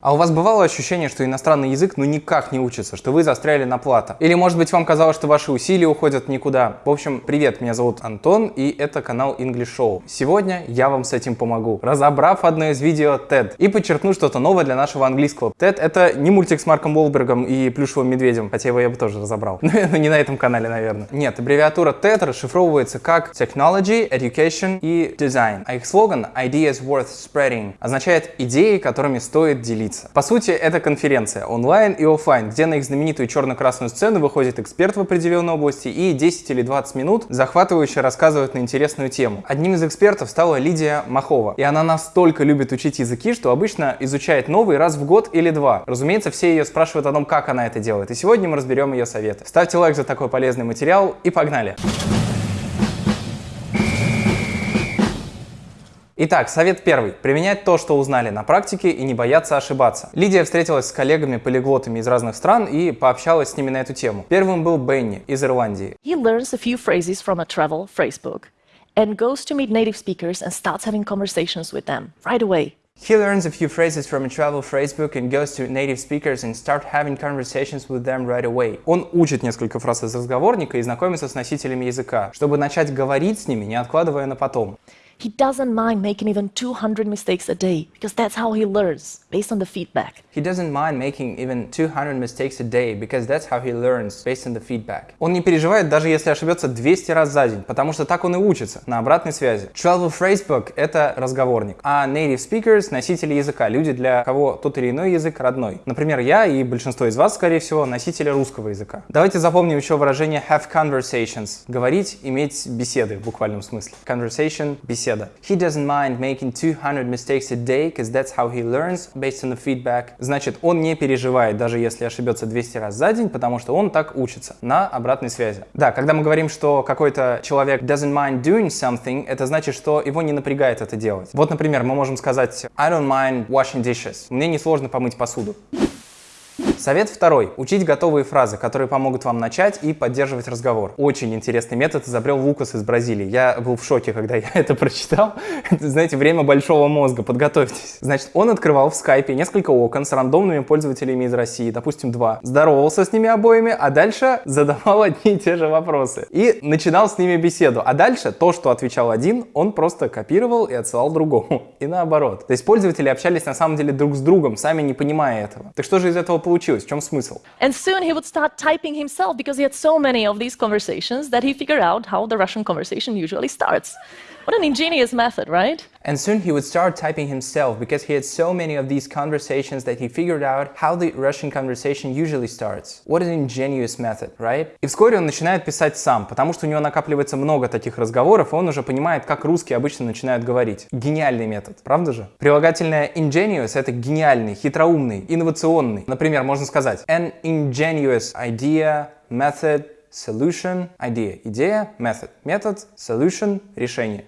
А у вас бывало ощущение, что иностранный язык ну никак не учится, что вы застряли на плата? Или может быть вам казалось, что ваши усилия уходят никуда? В общем, привет, меня зовут Антон и это канал English Show. Сегодня я вам с этим помогу, разобрав одно из видео TED и подчеркну что-то новое для нашего английского. TED это не мультик с Марком Уолбергом и плюшевым медведем, хотя его я бы тоже разобрал. Но не на этом канале, наверное. Нет, аббревиатура TED расшифровывается как Technology, Education и Design. А их слоган Ideas Worth Spreading означает идеи, которыми стоит делиться делиться. По сути, это конференция онлайн и офлайн, где на их знаменитую черно-красную сцену выходит эксперт в определенной области и 10 или 20 минут захватывающе рассказывает на интересную тему. Одним из экспертов стала Лидия Махова. И она настолько любит учить языки, что обычно изучает новый раз в год или два. Разумеется, все ее спрашивают о том, как она это делает. И сегодня мы разберем ее советы. Ставьте лайк за такой полезный материал и погнали! Итак, совет первый. Применять то, что узнали на практике и не бояться ошибаться. Лидия встретилась с коллегами-полиглотами из разных стран и пообщалась с ними на эту тему. Первым был Бенни из Ирландии. He learns a few phrases from a travel phrasebook and goes to meet native speakers and starts having conversations with them right away. He learns a few phrases from a travel phrasebook and goes to native speakers and start having conversations with them right away. Он учит несколько фраз из разговорника и знакомится с носителями языка, чтобы начать говорить с ними, не откладывая на потом. He doesn't mind making even 200 mistakes a day because that's how he learns, based on the feedback. He doesn't mind making even 200 mistakes a day because that's how he learns, based on the feedback. Он не переживает, даже если ошибется 200 раз за день, потому что так он и учится, на обратной связи. Travel Phrasebook — это разговорник, а native speakers — носители языка, люди, для кого тот или иной язык родной. Например, я и большинство из вас, скорее всего, носители русского языка. Давайте запомним еще выражение have conversations — говорить, иметь беседы в буквальном смысле. Conversation — беседа беседа. He doesn't mind making 200 mistakes a day, because that's how he learns, based on the feedback. Значит, он не переживает, даже если ошибется 200 раз за день, потому что он так учится на обратной связи. Да, когда мы говорим, что какой-то человек doesn't mind doing something, это значит, что его не напрягает это делать. Вот, например, мы можем сказать I don't mind washing dishes. Мне несложно помыть посуду. Совет второй. Учить готовые фразы, которые помогут вам начать и поддерживать разговор. Очень интересный метод изобрел Лукас из Бразилии. Я был в шоке, когда я это прочитал. Это, знаете, время большого мозга, подготовьтесь. Значит, он открывал в скайпе несколько окон с рандомными пользователями из России, допустим, два. Здоровался с ними обоими, а дальше задавал одни и те же вопросы. И начинал с ними беседу. А дальше то, что отвечал один, он просто копировал и отсылал другому. И наоборот. То есть пользователи общались на самом деле друг с другом, сами не понимая этого. Так что же из этого получилось? В чем смысл? And soon he would start typing himself because he had so many of these conversations that he figured out how the Russian conversation usually starts. What an ingenious method, right? And soon he would start typing himself because he had so many of these conversations that he figured out how the Russian conversation usually starts. What an ingenious method, right? И вскоре он начинает писать сам, потому что у него накапливается много таких разговоров, и он уже понимает, как русские обычно начинают говорить. Гениальный метод, правда же? Прилагательное ingenious — это гениальный, хитроумный, инновационный. Например, можно сказать an ingenious idea, method, solution, idea, идея, method, метод, solution, решение.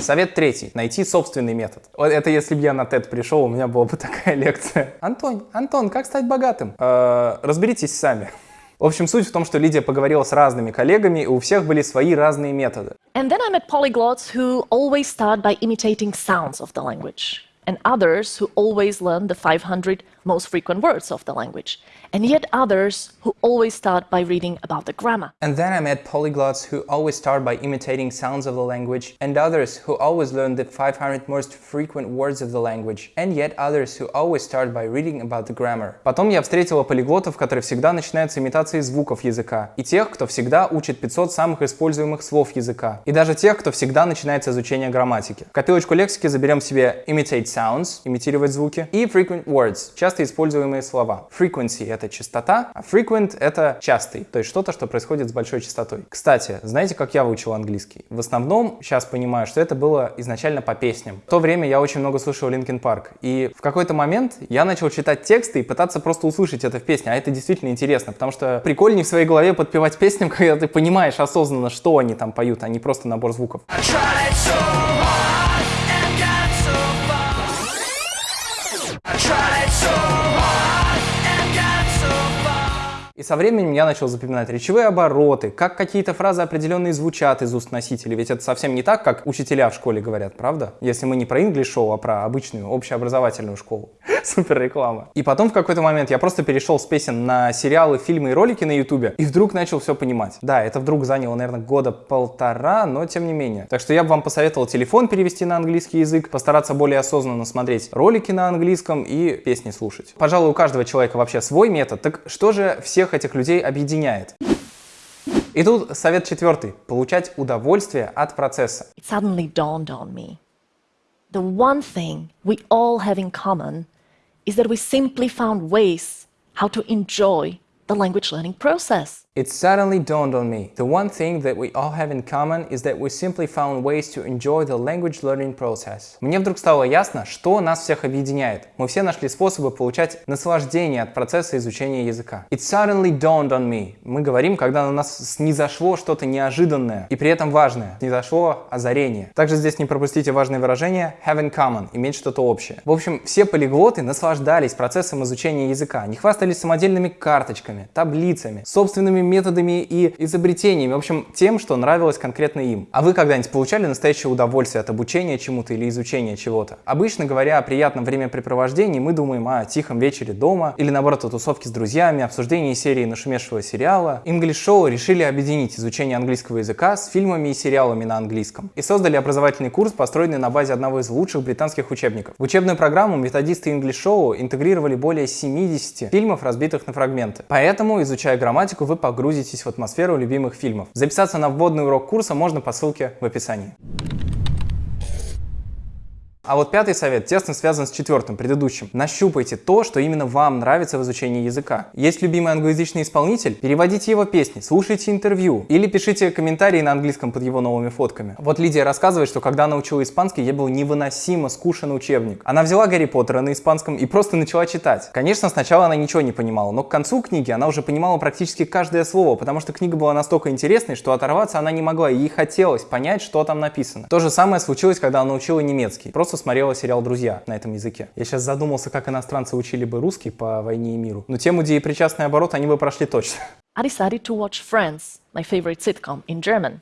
Совет третий. Найти собственный метод. Вот это если бы я на TED пришел, у меня была бы такая лекция. Антон, Антон, как стать богатым? Э, разберитесь сами. В общем, суть в том, что Лидия поговорила с разными коллегами, и у всех были свои разные методы. And then I met polyglots who always start by imitating sounds of the language. and others who always learn the 500 most frequent words of the language, and yet others who always start by reading about the grammar. And then I met polyglots who always start by imitating sounds of the language, and others who always learn the 500 most frequent words of the language, and yet others who always start by reading about the grammar. Потом я встретила полиглотов, которые всегда начинают с имитации звуков языка, и тех, кто всегда учит 500 самых используемых слов языка, и даже тех, кто всегда начинает с изучения грамматики. В копилочку лексики заберем себе imitate sounds, имитировать звуки, и frequent words, часто используемые слова. Frequency — это частота, а frequent — это частый, то есть что-то, что происходит с большой частотой. Кстати, знаете, как я выучил английский? В основном, сейчас понимаю, что это было изначально по песням. В то время я очень много слушал Linkin Park, и в какой-то момент я начал читать тексты и пытаться просто услышать это в песне, а это действительно интересно, потому что прикольнее в своей голове подпевать песням, когда ты понимаешь осознанно, что они там поют, а не просто набор звуков. I tried so hard. И со временем я начал запоминать речевые обороты, как какие-то фразы определенные звучат из уст носителей. Ведь это совсем не так, как учителя в школе говорят, правда? Если мы не про Show, а про обычную общеобразовательную школу. Супер реклама. И потом в какой-то момент я просто перешел с песен на сериалы, фильмы и ролики на ютубе, и вдруг начал все понимать. Да, это вдруг заняло, наверное, года полтора, но тем не менее. Так что я бы вам посоветовал телефон перевести на английский язык, постараться более осознанно смотреть ролики на английском и песни слушать. Пожалуй, у каждого человека вообще свой метод. Так что же всех этих людей объединяет? И тут совет четвертый. Получать удовольствие от процесса. It suddenly dawned on me. The one thing we all have in common is that we simply found ways how to enjoy the language learning process. It suddenly dawned on me. The one thing that we all have in common is that we simply found ways to enjoy the language learning process. Мне вдруг стало ясно, что нас всех объединяет. Мы все нашли способы получать наслаждение от процесса изучения языка. It suddenly dawned on me. Мы говорим, когда на нас снизошло что-то неожиданное и при этом важное. Снизошло озарение. Также здесь не пропустите важное выражение have in common, иметь что-то общее. В общем, все полиглоты наслаждались процессом изучения языка. Не хвастались самодельными карточками, таблицами, собственными методами и изобретениями, в общем, тем, что нравилось конкретно им. А вы когда-нибудь получали настоящее удовольствие от обучения чему-то или изучения чего-то? Обычно, говоря о приятном времяпрепровождении, мы думаем о тихом вечере дома или, наоборот, о тусовке с друзьями, обсуждении серии нашумевшего сериала. English Show решили объединить изучение английского языка с фильмами и сериалами на английском и создали образовательный курс, построенный на базе одного из лучших британских учебников. В учебную программу методисты English Show интегрировали более 70 фильмов, разбитых на фрагменты. Поэтому, изучая грамматику, вы погрузитесь в атмосферу любимых фильмов. Записаться на вводный урок курса можно по ссылке в описании. А вот пятый совет тесно связан с четвертым, предыдущим. Нащупайте то, что именно вам нравится в изучении языка. Есть любимый англоязычный исполнитель? Переводите его песни, слушайте интервью или пишите комментарии на английском под его новыми фотками. Вот Лидия рассказывает, что когда она учила испанский, ей был невыносимо скучен учебник. Она взяла Гарри Поттера на испанском и просто начала читать. Конечно, сначала она ничего не понимала, но к концу книги она уже понимала практически каждое слово, потому что книга была настолько интересной, что оторваться она не могла, и ей хотелось понять, что там написано. То же самое случилось, когда она учила немецкий. Просто смотрела сериал «Друзья» на этом языке. Я сейчас задумался, как иностранцы учили бы русский по «Войне и миру». Но тему деепричастный оборот они бы прошли точно. I decided to watch Friends, my favorite sitcom, in German.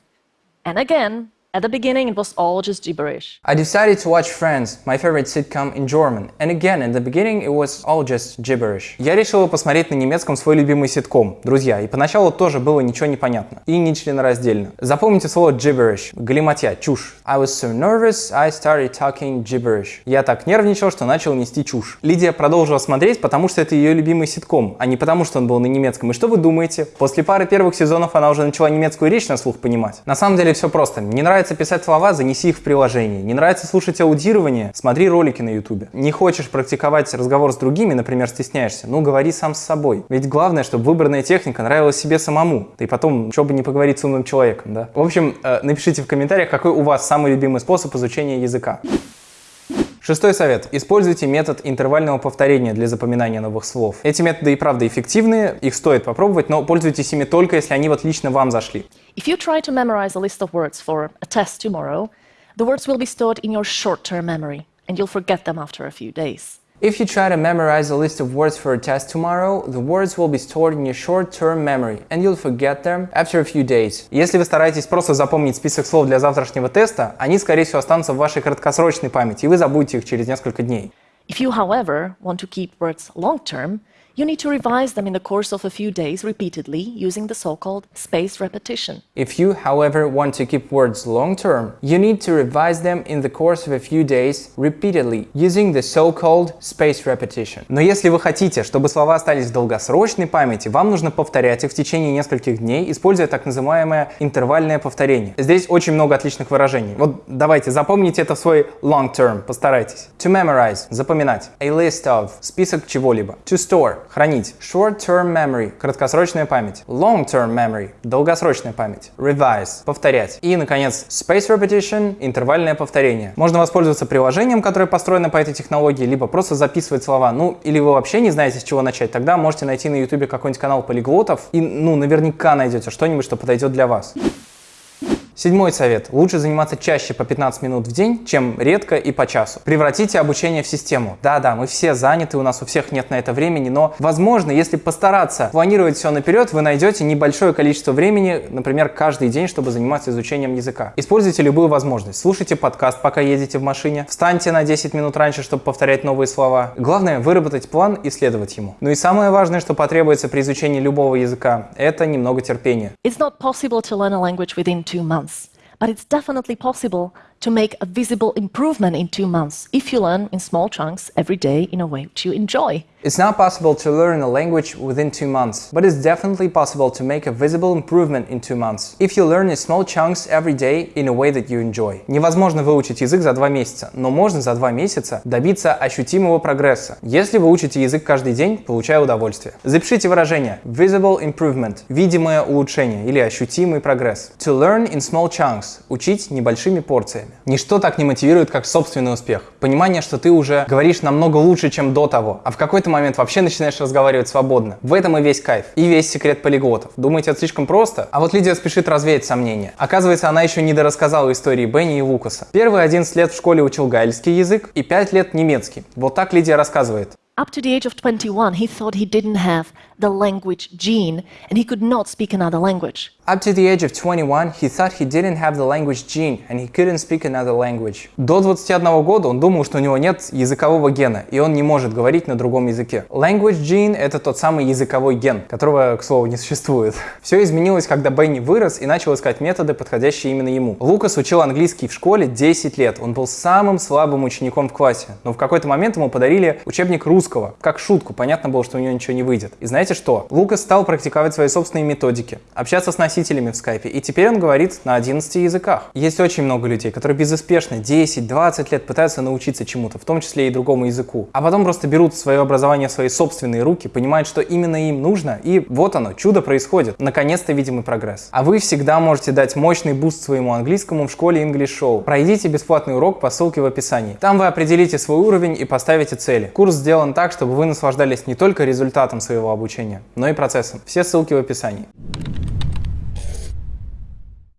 And again, At the beginning, it was all just gibberish. I decided to watch Friends, my favorite sitcom in German. And again, in the beginning, it was all just gibberish. Я решила посмотреть на немецком свой любимый ситком, друзья, и поначалу тоже было ничего не понятно. И не членораздельно. Запомните слово gibberish, галиматья, чушь. I was so nervous, I started talking gibberish. Я так нервничал, что начал нести чушь. Лидия продолжила смотреть, потому что это ее любимый ситком, а не потому что он был на немецком. И что вы думаете? После пары первых сезонов она уже начала немецкую речь на слух понимать. На самом деле все просто. Не нравится нравится писать слова, занеси их в приложение. Не нравится слушать аудирование, смотри ролики на YouTube. Не хочешь практиковать разговор с другими, например, стесняешься, ну говори сам с собой. Ведь главное, чтобы выбранная техника нравилась себе самому. Да и потом, что бы не поговорить с умным человеком, да? В общем, э, напишите в комментариях, какой у вас самый любимый способ изучения языка. Шестой совет. Используйте метод интервального повторения для запоминания новых слов. Эти методы и правда эффективные, их стоит попробовать, но пользуйтесь ими только если они вот лично вам зашли. If you try to memorize a list of words for a test tomorrow, the words will be stored in your short-term memory, and you'll forget them after a few days. If you try to memorize a list of words for a test tomorrow, the words will be stored in your short-term memory, and you'll forget them after a few days. Если вы стараетесь просто запомнить список слов для завтрашнего теста, они, скорее всего, останутся в вашей краткосрочной памяти, и вы забудете их через несколько дней. If you, however, want to keep words long-term, you need to revise them in the course of a few days repeatedly using the so-called spaced repetition. If you, however, want to keep words long-term, you need to revise them in the course of a few days repeatedly using the so-called spaced repetition. Но если вы хотите, чтобы слова остались в долгосрочной памяти, вам нужно повторять их в течение нескольких дней, используя так называемое интервальное повторение. Здесь очень много отличных выражений. Вот давайте запомните это в свой long-term, постарайтесь. To memorize – запоминать. A list of – список чего-либо. To store хранить. Short-term memory – краткосрочная память. Long-term memory – долгосрочная память. Revise – повторять. И, наконец, space repetition – интервальное повторение. Можно воспользоваться приложением, которое построено по этой технологии, либо просто записывать слова. Ну, или вы вообще не знаете, с чего начать, тогда можете найти на YouTube какой-нибудь канал полиглотов и, ну, наверняка найдете что-нибудь, что подойдет для вас. Седьмой совет. Лучше заниматься чаще по 15 минут в день, чем редко и по часу. Превратите обучение в систему. Да-да, мы все заняты, у нас у всех нет на это времени, но, возможно, если постараться планировать все наперед, вы найдете небольшое количество времени, например, каждый день, чтобы заниматься изучением языка. Используйте любую возможность. Слушайте подкаст, пока едете в машине. Встаньте на 10 минут раньше, чтобы повторять новые слова. Главное, выработать план и следовать ему. Ну и самое важное, что потребуется при изучении любого языка, это немного терпения. It's not possible to learn a language within two months, but it's definitely possible to make a visible improvement in two months if you learn in small chunks every day in a way which you enjoy. It's not possible to learn a language within two months, but it's definitely possible to make a visible improvement in two months if you learn in small chunks every day in a way that you enjoy. Невозможно выучить язык за два месяца, но можно за два месяца добиться ощутимого прогресса, если вы учите язык каждый день, получая удовольствие. Запишите выражение visible improvement – видимое улучшение или ощутимый прогресс. To learn in small chunks – учить небольшими порциями. Ничто так не мотивирует, как собственный успех. Понимание, что ты уже говоришь намного лучше, чем до того, а в какой-то момент вообще начинаешь разговаривать свободно. В этом и весь кайф, и весь секрет полиглотов. Думаете, это слишком просто? А вот Лидия спешит развеять сомнения. Оказывается, она еще не дорассказала истории Бенни и Лукаса. Первые 11 лет в школе учил гальский язык и 5 лет немецкий. Вот так Лидия рассказывает. Up to the age of 21, he thought he didn't have the language gene and he could not speak another language. Up to the age of 21, he thought he didn't have the language gene and he couldn't speak another language. До 21 года он думал, что у него нет языкового гена, и он не может говорить на другом языке. Language gene — это тот самый языковой ген, которого, к слову, не существует. Все изменилось, когда Бенни вырос и начал искать методы, подходящие именно ему. Лукас учил английский в школе 10 лет. Он был самым слабым учеником в классе. Но в какой-то момент ему подарили учебник русского. Как шутку, понятно было, что у него ничего не выйдет. И знаете что? Лукас стал практиковать свои собственные методики, общаться с носителями носителями в скайпе, и теперь он говорит на 11 языках. Есть очень много людей, которые безуспешно 10-20 лет пытаются научиться чему-то, в том числе и другому языку, а потом просто берут свое образование в свои собственные руки, понимают, что именно им нужно, и вот оно, чудо происходит. Наконец-то видимый прогресс. А вы всегда можете дать мощный boost своему английскому в школе English Show. Пройдите бесплатный урок по ссылке в описании. Там вы определите свой уровень и поставите цели. Курс сделан так, чтобы вы наслаждались не только результатом своего обучения, но и процессом. Все ссылки в описании.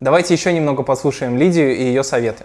Давайте еще немного послушаем Лидию и ее советы.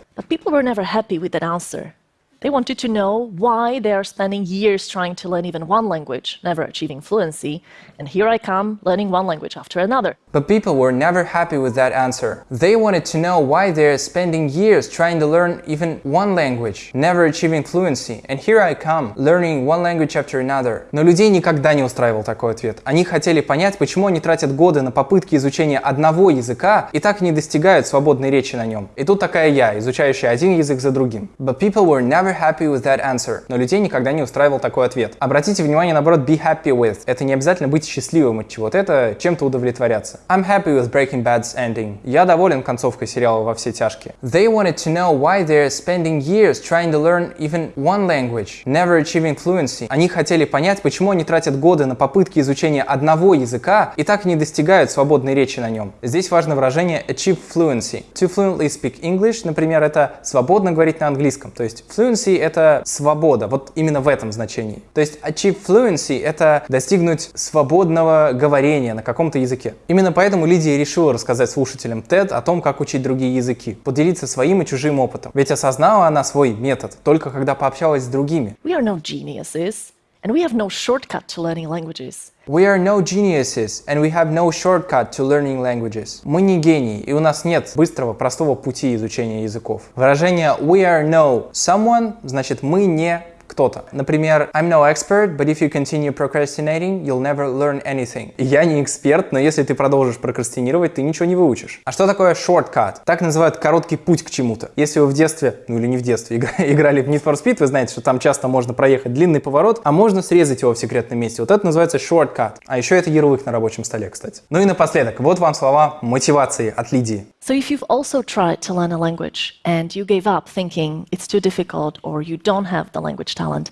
They wanted to know why they are spending years trying to learn even one language, never achieving fluency, and here I come learning one language after another. But people were never happy with that answer. They wanted to know why they're spending years trying to learn even one language, never achieving fluency, and here I come learning one language after another. Но людей никогда не устраивал такой ответ. Они хотели понять, почему они тратят годы на попытки изучения одного языка и так и не достигают свободной речи на нем. И тут такая я, изучающая один язык за другим. But people were never happy with that answer. Но людей никогда не устраивал такой ответ. Обратите внимание, наоборот, be happy with. Это не обязательно быть счастливым от чего-то, это чем-то удовлетворяться. I'm happy with Breaking Bad's ending. Я доволен концовкой сериала «Во все тяжкие». They wanted to know why they're spending years trying to learn even one language, never achieving fluency. Они хотели понять, почему они тратят годы на попытки изучения одного языка и так не достигают свободной речи на нем. Здесь важно выражение achieve fluency. To fluently speak English, например, это свободно говорить на английском. То есть fluency fluency — это свобода, вот именно в этом значении. То есть achieve fluency — это достигнуть свободного говорения на каком-то языке. Именно поэтому Лидия решила рассказать слушателям TED о том, как учить другие языки, поделиться своим и чужим опытом. Ведь осознала она свой метод только когда пообщалась с другими. We are no geniuses, and we have no shortcut to learning languages. We are no geniuses and we have no shortcut to learning languages. Мы не гении, и у нас нет быстрого, простого пути изучения языков. Выражение we are no someone значит мы не кто-то. Например, I'm no expert, but if you continue procrastinating, you'll never learn anything. Я не эксперт, но если ты продолжишь прокрастинировать, ты ничего не выучишь. А что такое shortcut? Так называют короткий путь к чему-то. Если вы в детстве, ну или не в детстве, играли в Need for Speed, вы знаете, что там часто можно проехать длинный поворот, а можно срезать его в секретном месте. Вот это называется shortcut. А еще это ярлык на рабочем столе, кстати. Ну и напоследок, вот вам слова мотивации от Лидии. So if you've also tried to learn a language and you gave up thinking it's too difficult or you don't have the language talent,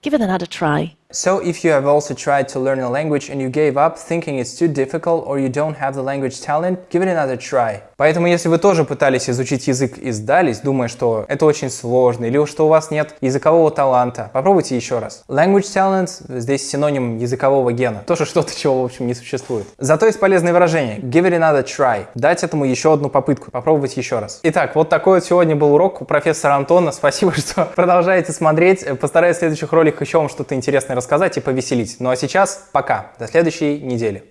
give it another try So if you have also tried to learn a language and you gave up thinking it's too difficult or you don't have the language talent, give it another try. Поэтому если вы тоже пытались изучить язык и сдались, думая, что это очень сложно или что у вас нет языкового таланта, попробуйте еще раз. Language talent здесь синоним языкового гена. Тоже что-то, чего в общем не существует. Зато есть полезное выражение. Give it another try. Дать этому еще одну попытку. Попробовать еще раз. Итак, вот такой вот сегодня был урок у профессора Антона. Спасибо, что продолжаете смотреть. Постараюсь в следующих роликах еще вам что-то интересное рассказать и повеселить. Ну а сейчас пока. До следующей недели.